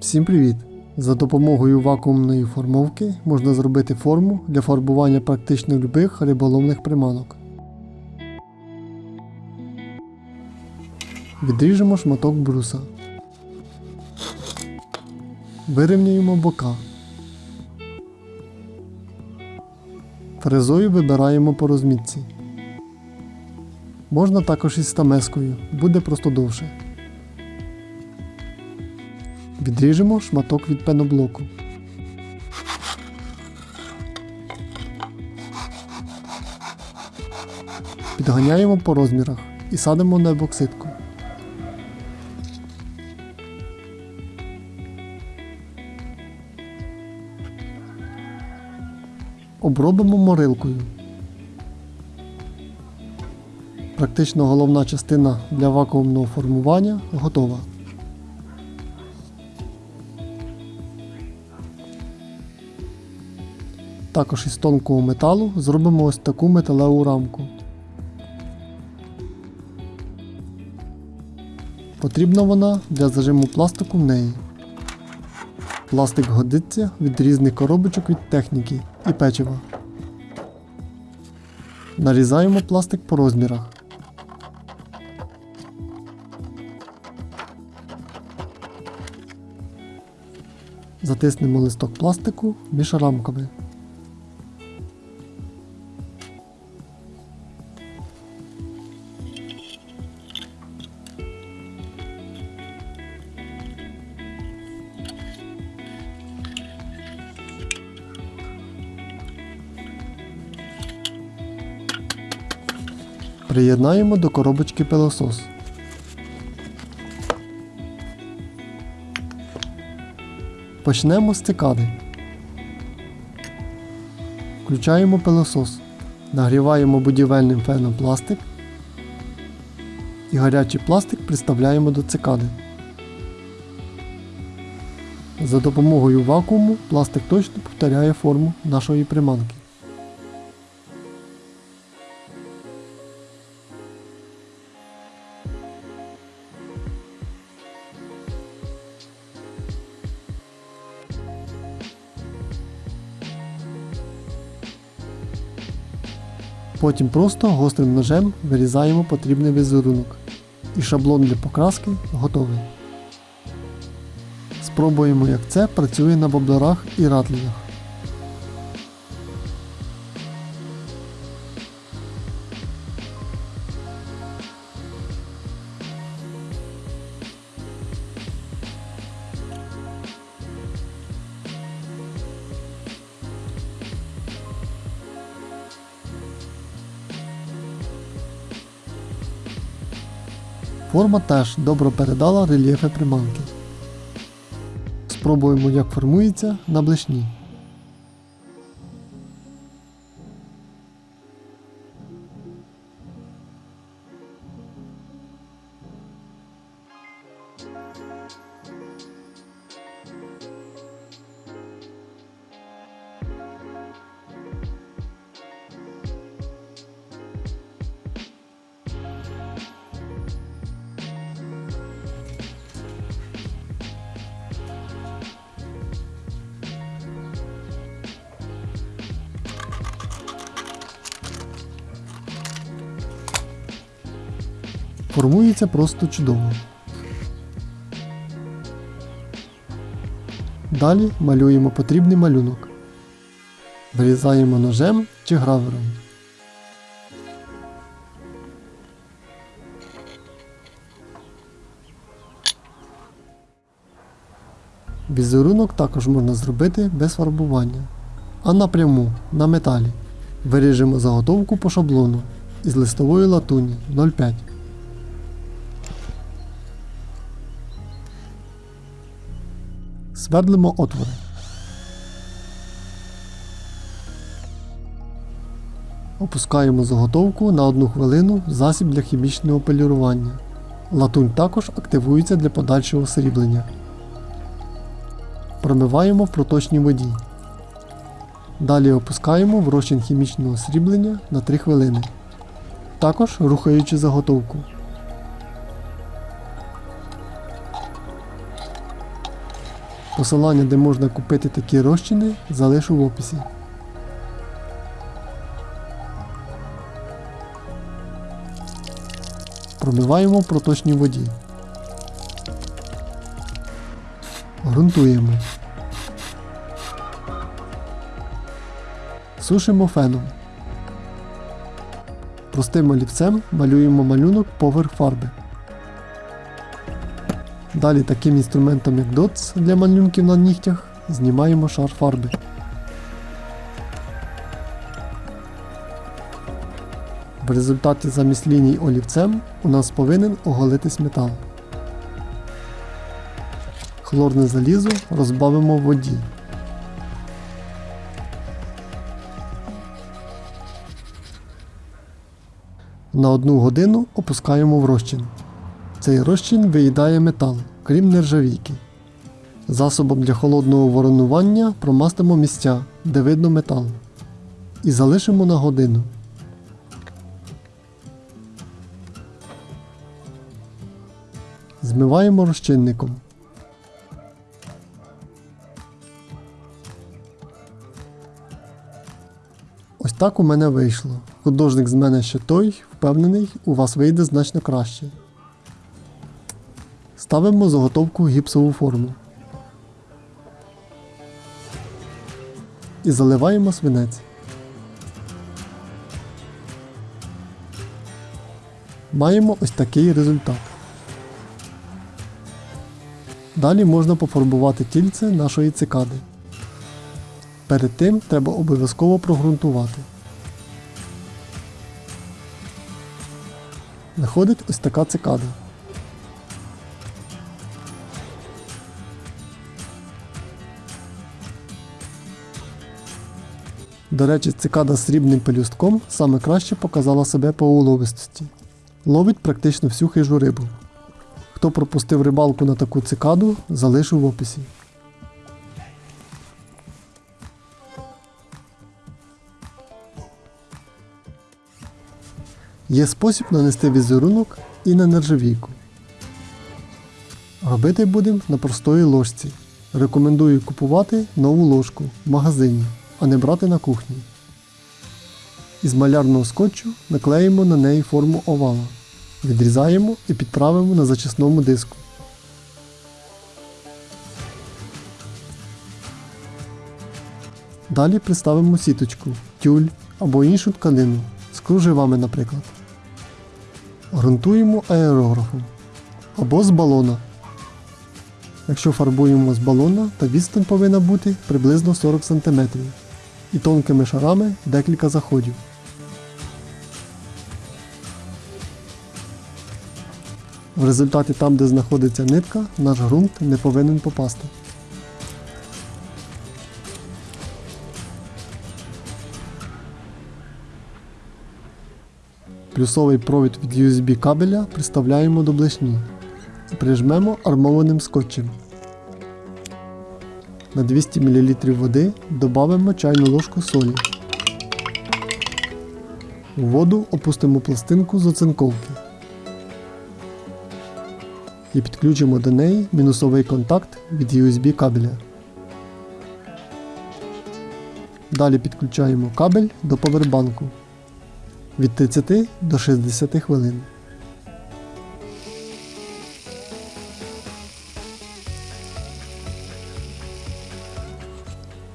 Всім привіт! За допомогою вакуумної формовки можна зробити форму для фарбування практично любих риболовних приманок. Відріжемо шматок бруса. Вирівняємо бока. Фрезою вибираємо по розмітці. Можна також із стамескою, буде просто довше. Відріжемо шматок від пеноблоку. Підганяємо по розмірах і садимо на ебоксидку. Обробимо морилкою. Практично головна частина для вакуумного формування готова. Також із тонкого металу зробимо ось таку металеву рамку. Потрібна вона для зажиму пластику в неї. Пластик годиться від різних коробочок від техніки і печива. Нарізаємо пластик по розмірах. Затиснемо листок пластику між рамками. Приєднаємо до коробочки пилосос. Почнемо з цикади. Включаємо пилосос. Нагріваємо будівельним феном пластик і гарячий пластик приставляємо до цикади. За допомогою вакууму пластик точно повторяє форму нашої приманки. Потім просто гострим ножем вирізаємо потрібний візерунок. І шаблон для покраски готовий. Спробуємо, як це працює на воблерах і ратлінах. Форма теж добре передала рельєфи приманки. Спробуємо, як формується на блешні. Формується просто чудово. Далі малюємо потрібний малюнок. Вирізаємо ножем чи гравером. Візерунок також можна зробити без фарбування, а напряму на металі. Виріжемо заготовку по шаблону із листової латуні 0,5. Свердлимо отвори. Опускаємо заготовку на 1 хвилину в засіб для хімічного полірування. Латунь також активується для подальшого сріблення. Промиваємо в проточній воді. Далі опускаємо в розчин хімічного сріблення на 3 хвилини. Також рухаючи заготовку. Посилання, де можна купити такі розчини, залишу в описі. Промиваємо в проточній воді. Грунтуємо. Сушимо феном. Простим олівцем малюємо малюнок поверх фарби. Далі таким інструментом як DOTS для малюнків на нігтях знімаємо шар фарби. В результаті замість ліній олівцем у нас повинен оголитись метал. Хлорне залізо розбавимо в воді. На одну годину опускаємо в розчин. Цей розчин виїдає метал, крім нержавійки. Засобом для холодного воронування промастимо місця, де видно метал. І залишимо на годину. Змиваємо розчинником. Ось так у мене вийшло. Художник з мене ще той, впевнений, у вас вийде значно краще. Ставимо заготовку гіпсову форму. І заливаємо свинець. Маємо ось такий результат. Далі можна пофарбувати тільце нашої цикади. Перед тим треба обов'язково прогрунтувати. Виходить ось така цикада. До речі, цикада з срібним пелюстком саме краще показала себе по уловистості. Ловить практично всю хижу рибу. Хто пропустив рибалку на таку цикаду, залишу в описі. Є спосіб нанести візерунок і на нержавійку. Робити будемо на простої ложці. Рекомендую купувати нову ложку в магазині, а не брати на кухні. Із малярного скотчу наклеїмо на неї форму овала. Відрізаємо і підправимо на зачисному диску. Далі приставимо сіточку, тюль або іншу тканину з кружевами, наприклад. Грунтуємо аерографом або з балона. Якщо фарбуємо з балона, то відстань повинна бути приблизно 40 см і тонкими шарами декілька заходів. В результаті там, де знаходиться нитка, наш ґрунт не повинен попасти. Плюсовий провід від USB кабеля приставляємо до блешні прижмемо армованим скотчем. На 200 мл води додамо чайну ложку солі. У воду опустимо пластинку з оцинковки і підключимо до неї мінусовий контакт від USB кабеля. Далі підключаємо кабель до повербанку від 30 до 60 хвилин.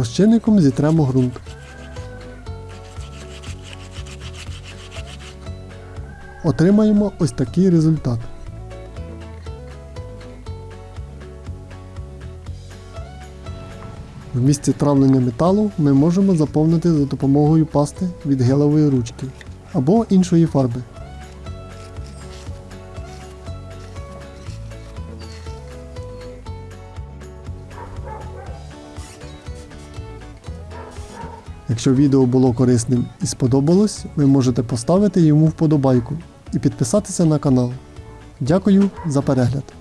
Розчинником зітремо ґрунт. Отримаємо ось такий результат. В місці травлення металу ми можемо заповнити за допомогою пасти від гелевої ручки або іншої фарби. Якщо відео було корисним і сподобалось, ви можете поставити йому вподобайку і підписатися на канал. Дякую за перегляд!